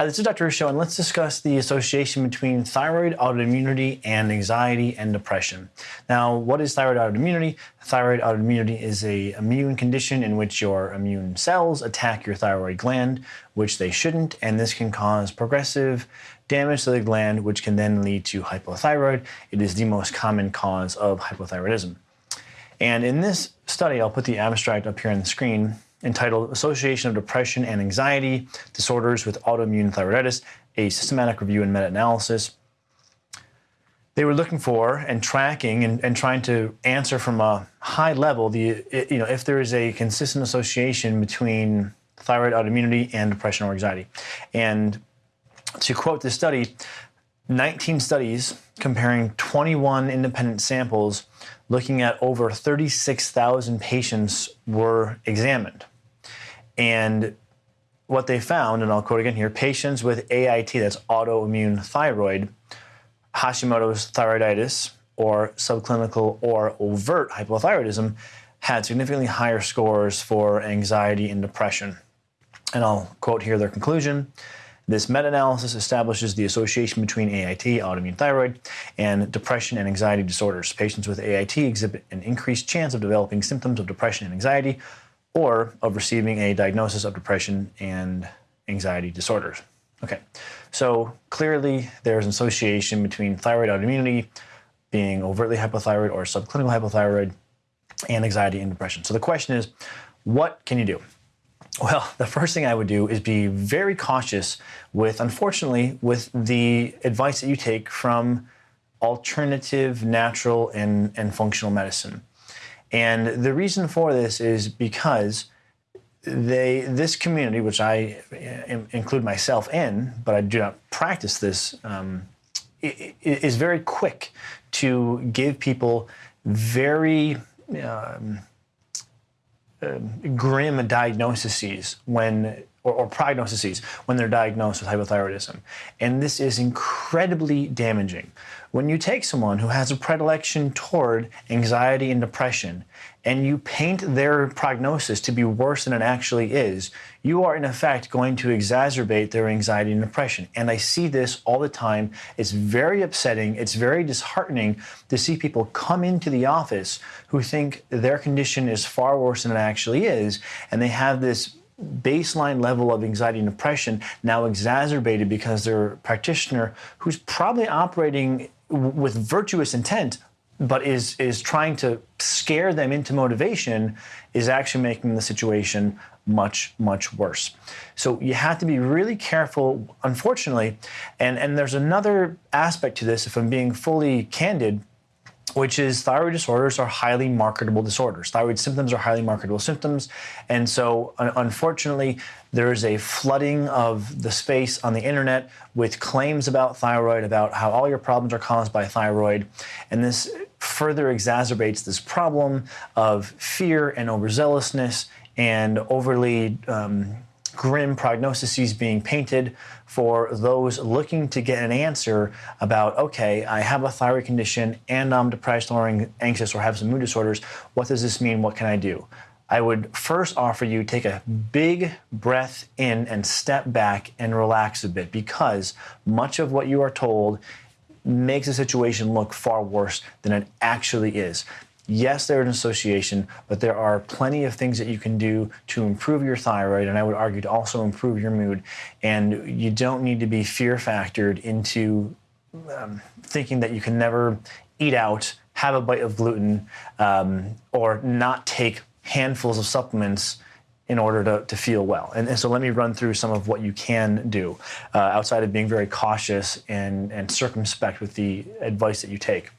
Hi, this is Dr. Ruscio, and let's discuss the association between thyroid autoimmunity and anxiety and depression. Now, what is thyroid autoimmunity? Thyroid autoimmunity is a immune condition in which your immune cells attack your thyroid gland, which they shouldn't, and this can cause progressive damage to the gland, which can then lead to hypothyroid. It is the most common cause of hypothyroidism. And in this study, I'll put the abstract up here on the screen, entitled Association of Depression and Anxiety Disorders with Autoimmune Thyroiditis, a systematic review and meta-analysis. They were looking for and tracking and, and trying to answer from a high level the you know if there is a consistent association between thyroid autoimmunity and depression or anxiety. And to quote this study, 19 studies comparing 21 independent samples looking at over 36,000 patients were examined. And what they found, and I'll quote again here patients with AIT, that's autoimmune thyroid, Hashimoto's thyroiditis, or subclinical or overt hypothyroidism, had significantly higher scores for anxiety and depression. And I'll quote here their conclusion. This meta-analysis establishes the association between AIT, autoimmune thyroid, and depression and anxiety disorders. Patients with AIT exhibit an increased chance of developing symptoms of depression and anxiety, or of receiving a diagnosis of depression and anxiety disorders. Okay, so clearly there's an association between thyroid autoimmunity, being overtly hypothyroid or subclinical hypothyroid, and anxiety and depression. So the question is, what can you do? Well, the first thing I would do is be very cautious with, unfortunately, with the advice that you take from alternative, natural, and, and functional medicine. And the reason for this is because they this community, which I include myself in, but I do not practice this, um, is very quick to give people very um, uh, grim diagnoses when or, or prognoses when they're diagnosed with hypothyroidism. And this is incredibly damaging. When you take someone who has a predilection toward anxiety and depression and you paint their prognosis to be worse than it actually is, you are in effect going to exacerbate their anxiety and depression. And I see this all the time. It's very upsetting. It's very disheartening to see people come into the office who think their condition is far worse than it actually is. And they have this baseline level of anxiety and depression now exacerbated because their practitioner, who's probably operating with virtuous intent, but is is trying to scare them into motivation, is actually making the situation much much worse. So you have to be really careful. Unfortunately, and and there's another aspect to this. If I'm being fully candid which is thyroid disorders are highly marketable disorders. Thyroid symptoms are highly marketable symptoms. And so, unfortunately, there is a flooding of the space on the internet with claims about thyroid, about how all your problems are caused by thyroid. And this further exacerbates this problem of fear and overzealousness and overly. Um, grim prognoses being painted for those looking to get an answer about, okay, I have a thyroid condition and I'm depressed or anxious or have some mood disorders. What does this mean? What can I do? I would first offer you take a big breath in and step back and relax a bit because much of what you are told makes the situation look far worse than it actually is. Yes, there's an association, but there are plenty of things that you can do to improve your thyroid, and I would argue to also improve your mood. And you don't need to be fear factored into um, thinking that you can never eat out, have a bite of gluten, um, or not take handfuls of supplements in order to, to feel well. And, and, so let me run through some of what you can do uh, outside of being very cautious and, and circumspect with the advice that you take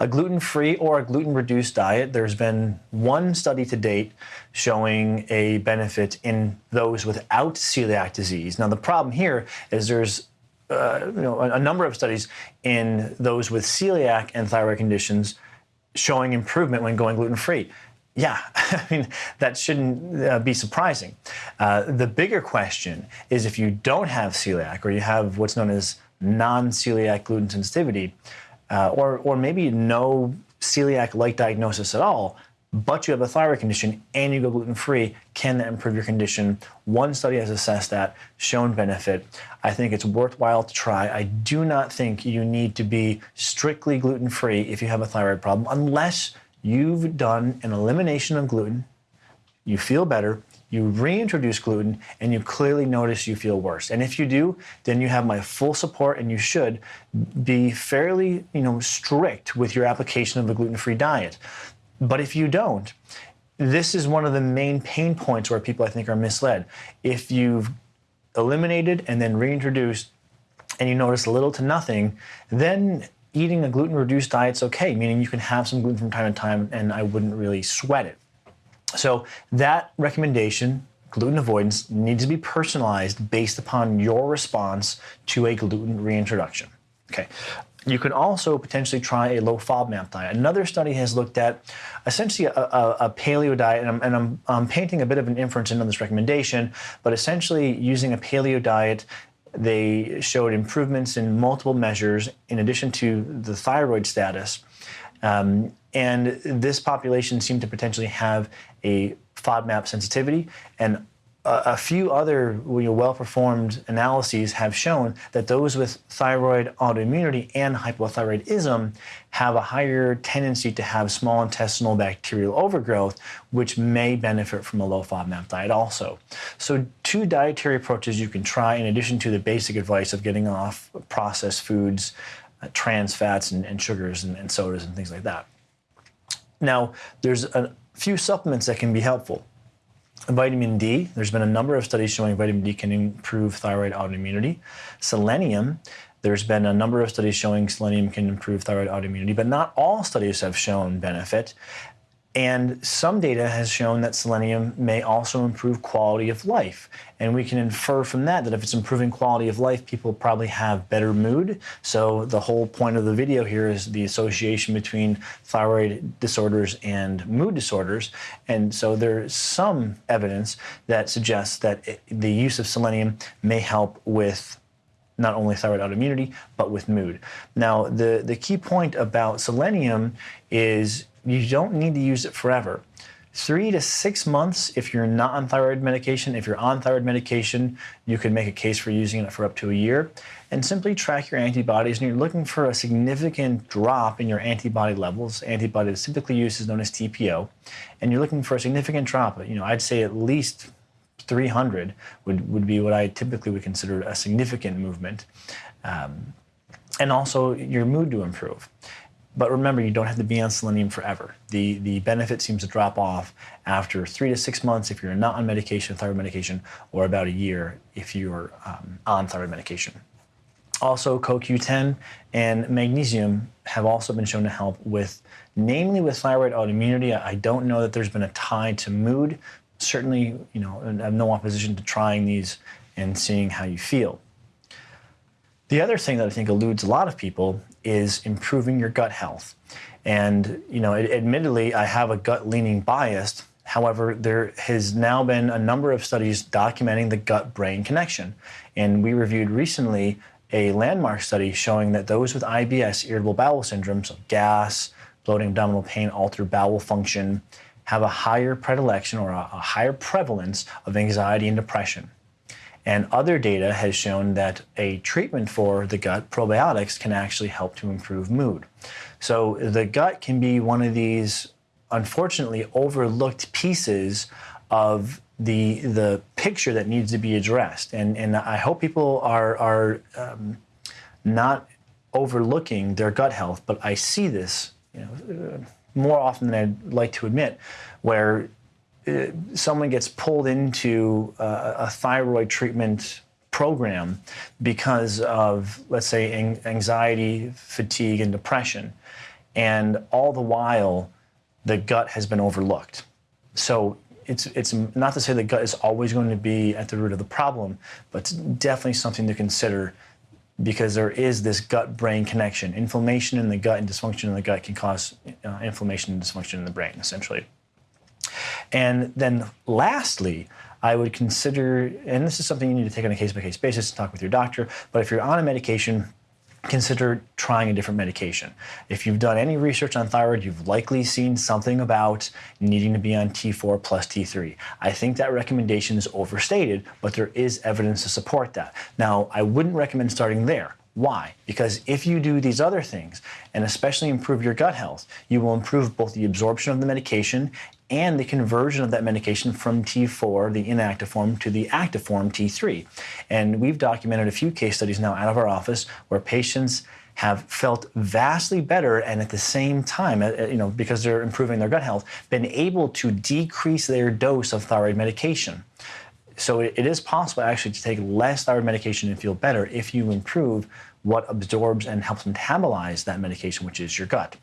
a gluten-free or a gluten-reduced diet, there's been one study to date showing a benefit in those without celiac disease. Now, the problem here is there's uh, you know, a, number of studies in those with celiac and thyroid conditions showing improvement when going gluten-free. Yeah, I mean, that shouldn't uh, be surprising. Uh, the bigger question is if you don't have celiac or you have what's known as non-celiac gluten sensitivity, uh, or, or maybe no celiac-like diagnosis at all, but you have a thyroid condition and you go gluten-free, can that improve your condition? One study has assessed that, shown benefit. I think it's worthwhile to try. I do not think you need to be strictly gluten free if you have a thyroid problem, unless you've done an elimination of gluten, you feel better, you reintroduce gluten, and you clearly notice you feel worse. And if you do, then you have my full support, and you should be fairly, you know, strict with your application of a gluten-free diet. But if you don't, this is one of the main pain points where people I think are misled. If you've eliminated and then reintroduced and you notice little to nothing, then eating a gluten reduced diet is okay, meaning you can have some gluten from time to time and I wouldn't really sweat it. So that recommendation, gluten avoidance, needs to be personalized based upon your response to a gluten reintroduction. Okay. You can also potentially try a low FODMAP diet. Another study has looked at essentially a, a, a paleo diet, and, I'm, and I'm, I'm painting a bit of an inference into this recommendation, but essentially using a paleo diet they showed improvements in multiple measures in addition to the thyroid status. Um, and this population seemed to potentially have a FODMAP sensitivity and a few other well-performed analyses have shown that those with thyroid autoimmunity and hypothyroidism have a higher tendency to have small intestinal bacterial overgrowth, which may benefit from a low FODMAP diet also. So two dietary approaches you can try in addition to the basic advice of getting off processed foods, uh, trans fats and, and sugars and, and sodas and things like that. Now, there's a few supplements that can be helpful. Vitamin D, there's been a number of studies showing vitamin D can improve thyroid autoimmunity. Selenium, there's been a number of studies showing selenium can improve thyroid autoimmunity, but not all studies have shown benefit. And some data has shown that selenium may also improve quality of life. And we can infer from that that if it's improving quality of life, people probably have better mood. So the whole point of the video here is the association between thyroid disorders and mood disorders. And so there's some evidence that suggests that it, the use of selenium may help with not only thyroid autoimmunity, but with mood. Now, the, the key point about selenium is you don't need to use it forever. Three to six months if you're not on thyroid medication. If you're on thyroid medication, you could make a case for using it for up to a year. And simply track your antibodies. And you're looking for a significant drop in your antibody levels. Antibody that's typically used is known as TPO. And you're looking for a significant drop. You know, I'd say at least 300 would, would be what I typically would consider a significant movement. Um, and also your mood to improve. But remember, you don't have to be on selenium forever. The, the benefit seems to drop off after three to six months if you're not on medication, thyroid medication, or about a year if you're um, on thyroid medication. Also, CoQ10 and magnesium have also been shown to help with, namely with thyroid autoimmunity. I don't know that there's been a tie to mood. Certainly, you know, I have no opposition to trying these and seeing how you feel. The other thing that I think eludes a lot of people is improving your gut health. And, you know, admittedly, I have a gut leaning bias. However, there has now been a number of studies documenting the gut brain connection. And we reviewed recently a landmark study showing that those with IBS, irritable bowel syndrome, so gas, bloating, abdominal pain, altered bowel function, have a higher predilection or a, a higher prevalence of anxiety and depression. And other data has shown that a treatment for the gut, probiotics, can actually help to improve mood. So the gut can be one of these unfortunately overlooked pieces of the the picture that needs to be addressed. And and I hope people are are um, not overlooking their gut health, but I see this you know, more often than I'd like to admit, where uh, someone gets pulled into a, a thyroid treatment program because of, let's say, anxiety, fatigue, and depression. And all the while, the gut has been overlooked. So it's, it's not to say the gut is always going to be at the root of the problem, but it's definitely something to consider because there is this gut brain connection. Inflammation in the gut and dysfunction in the gut can cause uh, inflammation and dysfunction in the brain, essentially. And then lastly, I would consider, and this is something you need to take on a case by case basis and talk with your doctor, but if you're on a medication consider trying a different medication. If you've done any research on thyroid, you've likely seen something about needing to be on T4 plus T3. I think that recommendation is overstated, but there is evidence to support that. Now, I wouldn't recommend starting there. Why? Because if you do these other things, and especially improve your gut health, you will improve both the absorption of the medication and the conversion of that medication from T4, the inactive form, to the active form, T3. And we've documented a few case studies now out of our office where patients have felt vastly better and at the same time, uh, uh, you know, because they're improving their gut health, been able to decrease their dose of thyroid medication. So it is possible actually to take less thyroid medication and feel better if you improve what absorbs and helps metabolize that medication, which is your gut.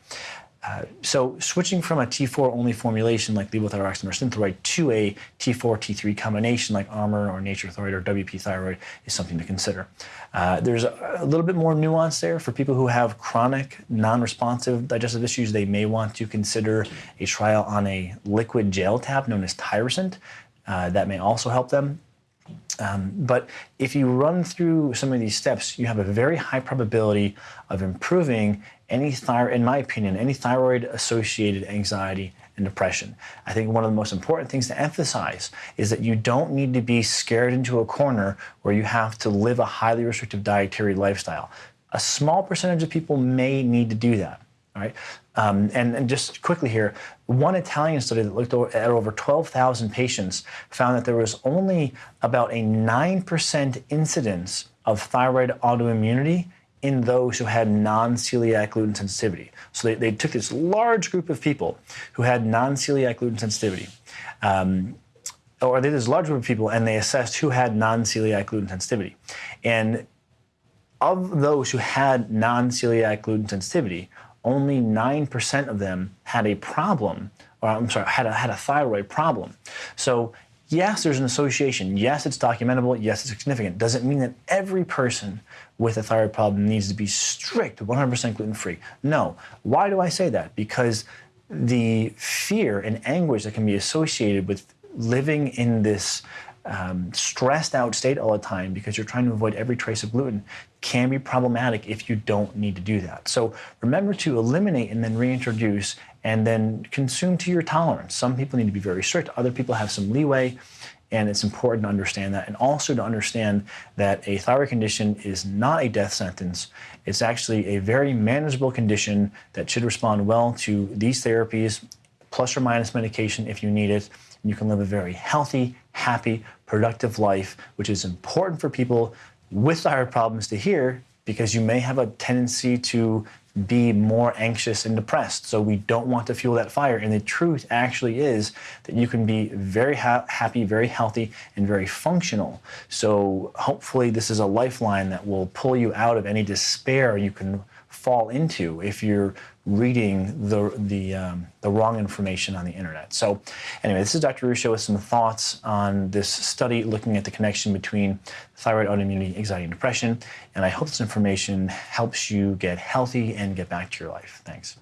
Uh, so switching from a T4 only formulation like levothyroxine or synthroid to a T4 T3 combination like Armour or Nature Thyroid or WP Thyroid is something to consider. Uh, there's a, a, little bit more nuance there for people who have chronic non-responsive digestive issues. They may want to consider a trial on a liquid gel tab known as Tirosint. Uh, that may also help them. Um, but if you run through some of these steps, you have a very high probability of improving any thyroid, in my opinion, any thyroid associated anxiety and depression. I think one of the most important things to emphasize is that you don't need to be scared into a corner where you have to live a highly restrictive dietary lifestyle. A small percentage of people may need to do that. All right. Um, and, and, just quickly here, one Italian study that looked at over 12,000 patients found that there was only about a 9% incidence of thyroid autoimmunity in those who had non-celiac gluten sensitivity. So they, they, took this large group of people who had non-celiac gluten sensitivity, um, or they did this large group of people and they assessed who had non-celiac gluten sensitivity. And of those who had non-celiac gluten sensitivity, only 9% of them had a problem, or I'm sorry, had a, had a thyroid problem. So yes, there's an association. Yes, it's documentable. Yes, it's significant. Doesn't mean that every person with a thyroid problem needs to be strict, 100% gluten-free. No. Why do I say that? Because the fear and anguish that can be associated with living in this um, stressed out state all the time because you're trying to avoid every trace of gluten can be problematic if you don't need to do that. So remember to eliminate and then reintroduce and then consume to your tolerance. Some people need to be very strict, other people have some leeway, and it's important to understand that. And also to understand that a thyroid condition is not a death sentence. It's actually a very manageable condition that should respond well to these therapies, plus or minus medication if you need it. And you can live a very healthy, happy, productive life, which is important for people with thyroid problems to hear because you may have a tendency to be more anxious and depressed. So we don't want to fuel that fire. And the truth actually is that you can be very ha happy, very healthy, and very functional. So hopefully this is a lifeline that will pull you out of any despair you can fall into if you're reading the, the, um, the wrong information on the internet. So anyway, this is Dr. Ruscio with some thoughts on this study looking at the connection between thyroid autoimmunity, anxiety, and depression. And I hope this information helps you get healthy and get back to your life. Thanks.